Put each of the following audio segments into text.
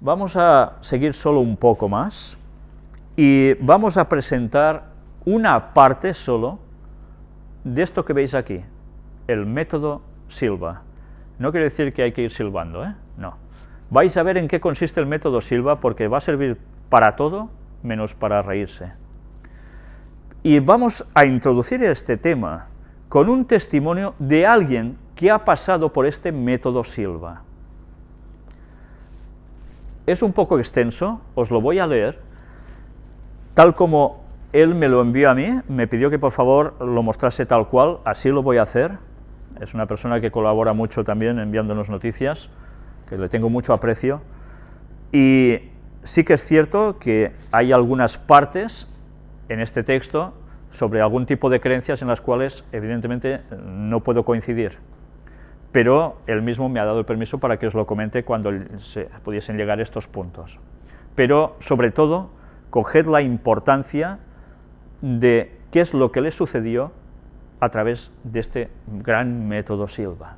Vamos a seguir solo un poco más y vamos a presentar una parte solo de esto que veis aquí, el método Silva. No quiere decir que hay que ir silbando, ¿eh? no. Vais a ver en qué consiste el método Silva porque va a servir para todo menos para reírse. Y vamos a introducir este tema con un testimonio de alguien que ha pasado por este método Silva. Es un poco extenso, os lo voy a leer, tal como él me lo envió a mí, me pidió que por favor lo mostrase tal cual, así lo voy a hacer, es una persona que colabora mucho también enviándonos noticias, que le tengo mucho aprecio, y sí que es cierto que hay algunas partes en este texto sobre algún tipo de creencias en las cuales evidentemente no puedo coincidir pero él mismo me ha dado el permiso para que os lo comente cuando se pudiesen llegar estos puntos. Pero, sobre todo, coged la importancia de qué es lo que le sucedió a través de este gran método Silva.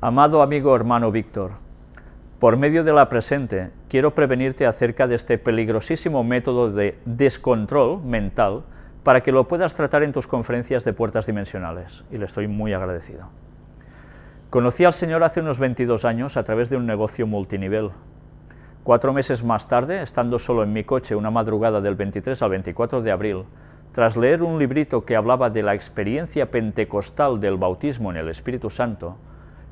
Amado amigo hermano Víctor, por medio de la presente, quiero prevenirte acerca de este peligrosísimo método de descontrol mental para que lo puedas tratar en tus conferencias de puertas dimensionales, y le estoy muy agradecido. Conocí al Señor hace unos 22 años a través de un negocio multinivel. Cuatro meses más tarde, estando solo en mi coche una madrugada del 23 al 24 de abril, tras leer un librito que hablaba de la experiencia pentecostal del bautismo en el Espíritu Santo,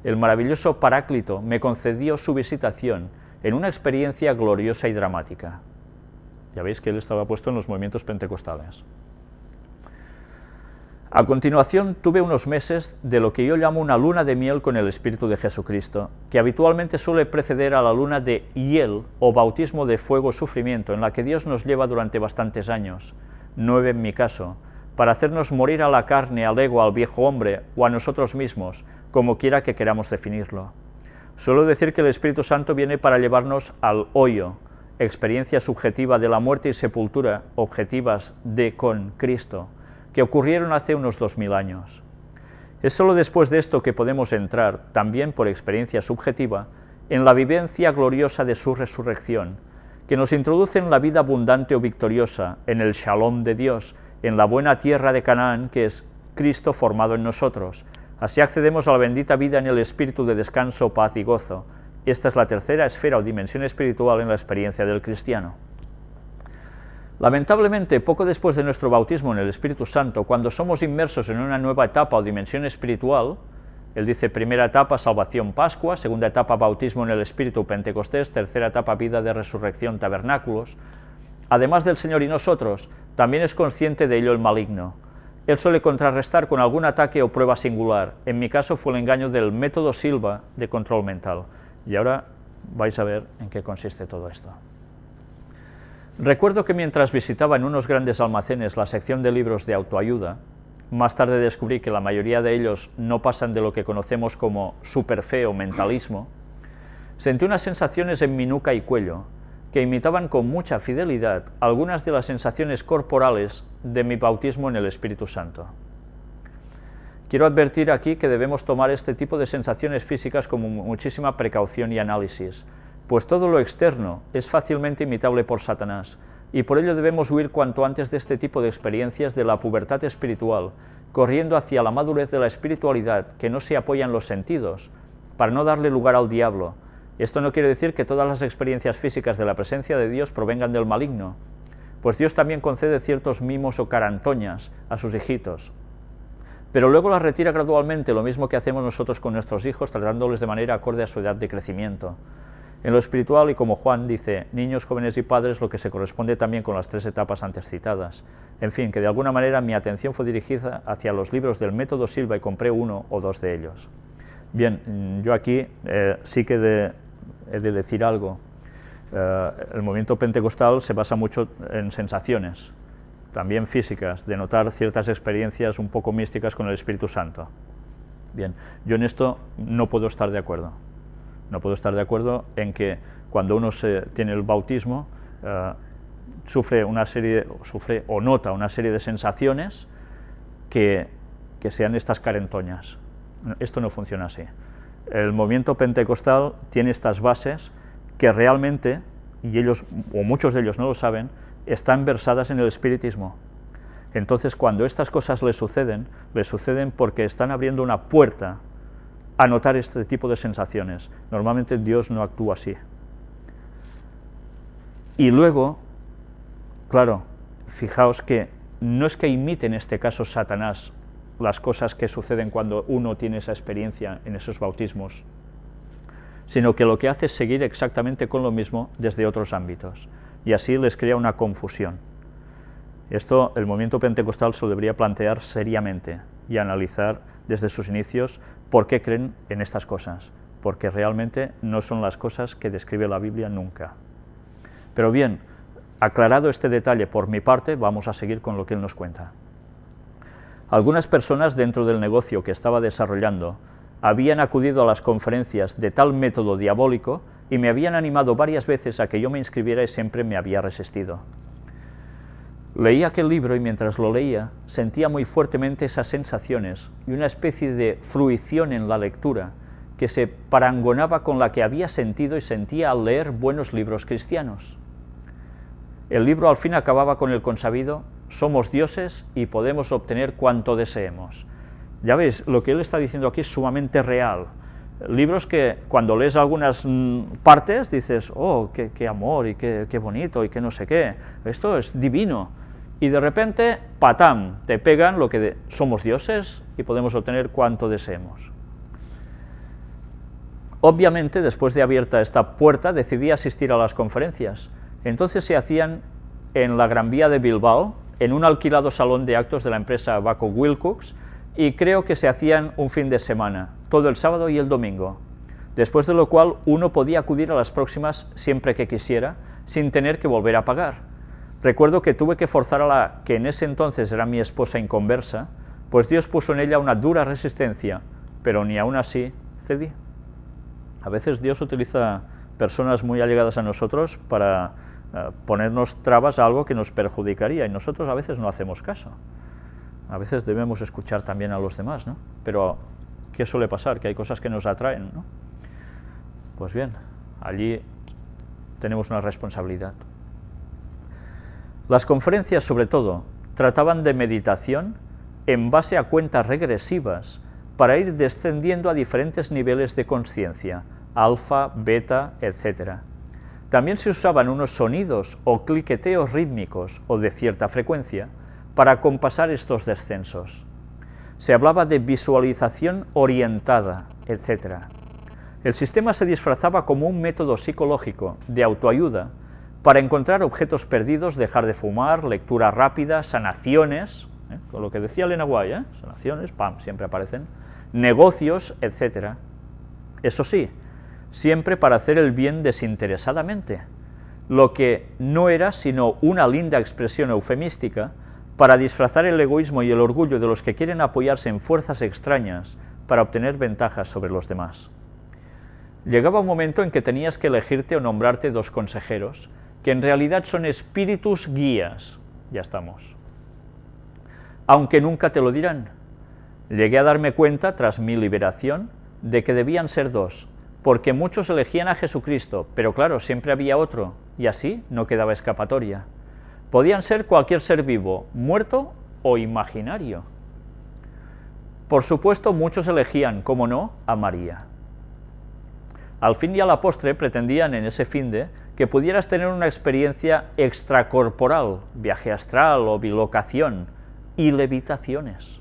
el maravilloso Paráclito me concedió su visitación en una experiencia gloriosa y dramática. Ya veis que él estaba puesto en los movimientos pentecostales. A continuación tuve unos meses de lo que yo llamo una luna de miel con el Espíritu de Jesucristo, que habitualmente suele preceder a la luna de hiel o bautismo de fuego sufrimiento, en la que Dios nos lleva durante bastantes años, nueve en mi caso, para hacernos morir a la carne, al ego, al viejo hombre o a nosotros mismos, como quiera que queramos definirlo. Suelo decir que el Espíritu Santo viene para llevarnos al hoyo, experiencia subjetiva de la muerte y sepultura objetivas de con Cristo, que ocurrieron hace unos 2000 años. Es sólo después de esto que podemos entrar, también por experiencia subjetiva, en la vivencia gloriosa de su resurrección, que nos introduce en la vida abundante o victoriosa, en el shalom de Dios, en la buena tierra de Canaán, que es Cristo formado en nosotros. Así accedemos a la bendita vida en el espíritu de descanso, paz y gozo. Esta es la tercera esfera o dimensión espiritual en la experiencia del cristiano. Lamentablemente, poco después de nuestro bautismo en el Espíritu Santo, cuando somos inmersos en una nueva etapa o dimensión espiritual, él dice primera etapa salvación Pascua, segunda etapa bautismo en el Espíritu Pentecostés, tercera etapa vida de resurrección tabernáculos. Además del Señor y nosotros, también es consciente de ello el maligno. Él suele contrarrestar con algún ataque o prueba singular. En mi caso fue el engaño del método Silva de control mental. Y ahora vais a ver en qué consiste todo esto. Recuerdo que mientras visitaba en unos grandes almacenes la sección de libros de autoayuda, más tarde descubrí que la mayoría de ellos no pasan de lo que conocemos como superfe o mentalismo, sentí unas sensaciones en mi nuca y cuello que imitaban con mucha fidelidad algunas de las sensaciones corporales de mi bautismo en el Espíritu Santo. Quiero advertir aquí que debemos tomar este tipo de sensaciones físicas con muchísima precaución y análisis, pues todo lo externo es fácilmente imitable por Satanás, y por ello debemos huir cuanto antes de este tipo de experiencias de la pubertad espiritual, corriendo hacia la madurez de la espiritualidad que no se apoya en los sentidos, para no darle lugar al diablo. Esto no quiere decir que todas las experiencias físicas de la presencia de Dios provengan del maligno, pues Dios también concede ciertos mimos o carantoñas a sus hijitos, pero luego las retira gradualmente, lo mismo que hacemos nosotros con nuestros hijos, tratándoles de manera acorde a su edad de crecimiento. En lo espiritual, y como Juan dice, niños, jóvenes y padres, lo que se corresponde también con las tres etapas antes citadas. En fin, que de alguna manera mi atención fue dirigida hacia los libros del método Silva y compré uno o dos de ellos. Bien, yo aquí eh, sí que he de decir algo. Eh, el movimiento pentecostal se basa mucho en sensaciones, también físicas, de notar ciertas experiencias un poco místicas con el Espíritu Santo. Bien, yo en esto no puedo estar de acuerdo. No puedo estar de acuerdo en que cuando uno se, tiene el bautismo, eh, sufre, una serie, sufre o nota una serie de sensaciones que, que sean estas carentoñas. Esto no funciona así. el movimiento pentecostal tiene estas bases que realmente, y ellos, o muchos de ellos no lo saben, están versadas en el espiritismo. Entonces, cuando estas cosas les suceden, les suceden porque están abriendo una puerta a notar este tipo de sensaciones. Normalmente Dios no actúa así. Y luego, claro, fijaos que no es que imite en este caso Satanás las cosas que suceden cuando uno tiene esa experiencia en esos bautismos, sino que lo que hace es seguir exactamente con lo mismo desde otros ámbitos, y así les crea una confusión. Esto el movimiento pentecostal se lo debería plantear seriamente y analizar desde sus inicios por qué creen en estas cosas, porque realmente no son las cosas que describe la Biblia nunca. Pero bien, aclarado este detalle por mi parte, vamos a seguir con lo que él nos cuenta. Algunas personas dentro del negocio que estaba desarrollando habían acudido a las conferencias de tal método diabólico y me habían animado varias veces a que yo me inscribiera y siempre me había resistido. Leí aquel libro y mientras lo leía sentía muy fuertemente esas sensaciones y una especie de fruición en la lectura que se parangonaba con la que había sentido y sentía al leer buenos libros cristianos. El libro al fin acababa con el consabido, somos dioses y podemos obtener cuanto deseemos. Ya veis, lo que él está diciendo aquí es sumamente real. Libros que cuando lees algunas mm, partes dices, oh, qué, amor y qué, qué bonito y qué no sé qué, esto es divino y de repente, patam, te pegan lo que somos dioses y podemos obtener cuanto deseemos. Obviamente, después de abierta esta puerta, decidí asistir a las conferencias. Entonces se hacían en la Gran Vía de Bilbao, en un alquilado salón de actos de la empresa Baco Wilcox, y creo que se hacían un fin de semana, todo el sábado y el domingo, después de lo cual uno podía acudir a las próximas siempre que quisiera, sin tener que volver a pagar. Recuerdo que tuve que forzar a la que en ese entonces era mi esposa inconversa, pues Dios puso en ella una dura resistencia, pero ni aún así cedí. A veces Dios utiliza personas muy allegadas a nosotros para eh, ponernos trabas a algo que nos perjudicaría, y nosotros a veces no hacemos caso. A veces debemos escuchar también a los demás, ¿no? Pero, ¿qué suele pasar? Que hay cosas que nos atraen, ¿no? Pues bien, allí tenemos una responsabilidad. Las conferencias, sobre todo, trataban de meditación en base a cuentas regresivas para ir descendiendo a diferentes niveles de conciencia, alfa, beta, etc. También se usaban unos sonidos o cliqueteos rítmicos o de cierta frecuencia para compasar estos descensos. Se hablaba de visualización orientada, etc. El sistema se disfrazaba como un método psicológico de autoayuda para encontrar objetos perdidos, dejar de fumar, lectura rápida, sanaciones, ¿eh? con lo que decía Elena Guay, ¿eh? sanaciones, pam, siempre aparecen, negocios, etc. Eso sí, siempre para hacer el bien desinteresadamente, lo que no era sino una linda expresión eufemística para disfrazar el egoísmo y el orgullo de los que quieren apoyarse en fuerzas extrañas para obtener ventajas sobre los demás. Llegaba un momento en que tenías que elegirte o nombrarte dos consejeros, que en realidad son espíritus guías. Ya estamos. Aunque nunca te lo dirán. Llegué a darme cuenta, tras mi liberación, de que debían ser dos, porque muchos elegían a Jesucristo, pero claro, siempre había otro, y así no quedaba escapatoria. Podían ser cualquier ser vivo, muerto o imaginario. Por supuesto, muchos elegían, como no, a María. Al fin y a la postre pretendían en ese finde que pudieras tener una experiencia extracorporal, viaje astral o bilocación, y levitaciones.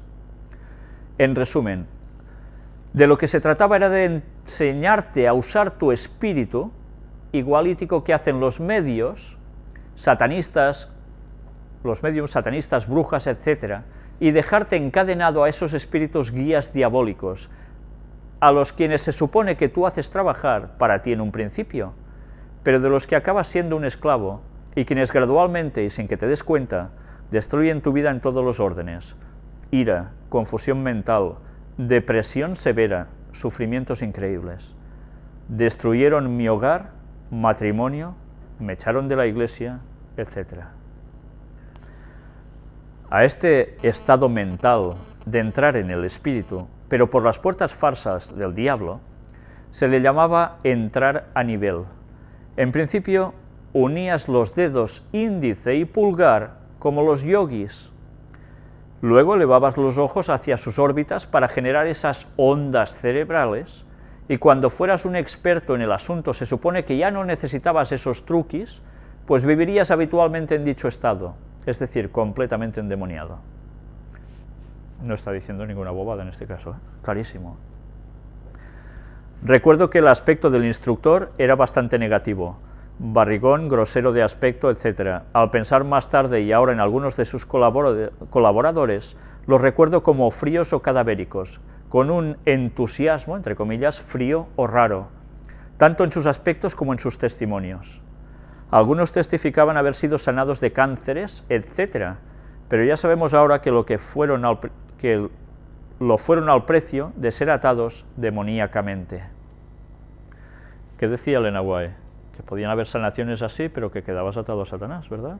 En resumen, de lo que se trataba era de enseñarte a usar tu espíritu, igualítico que hacen los medios, satanistas, los medios satanistas, brujas, etc., y dejarte encadenado a esos espíritus guías diabólicos, a los quienes se supone que tú haces trabajar para ti en un principio, pero de los que acabas siendo un esclavo y quienes gradualmente y sin que te des cuenta destruyen tu vida en todos los órdenes. Ira, confusión mental, depresión severa, sufrimientos increíbles. Destruyeron mi hogar, matrimonio, me echaron de la iglesia, etc. A este estado mental de entrar en el espíritu, pero por las puertas farsas del diablo, se le llamaba entrar a nivel. En principio, unías los dedos índice y pulgar como los yogis. Luego elevabas los ojos hacia sus órbitas para generar esas ondas cerebrales, y cuando fueras un experto en el asunto se supone que ya no necesitabas esos truquis, pues vivirías habitualmente en dicho estado, es decir, completamente endemoniado. No está diciendo ninguna bobada en este caso, ¿eh? clarísimo. Recuerdo que el aspecto del instructor era bastante negativo, barrigón, grosero de aspecto, etc. Al pensar más tarde y ahora en algunos de sus colaboradores, los recuerdo como fríos o cadavéricos, con un entusiasmo, entre comillas, frío o raro, tanto en sus aspectos como en sus testimonios. Algunos testificaban haber sido sanados de cánceres, etc., pero ya sabemos ahora que lo que fueron al, que lo fueron al precio de ser atados demoníacamente. ¿Qué decía Elena White? Que podían haber sanaciones así, pero que quedabas atado a Satanás, ¿verdad?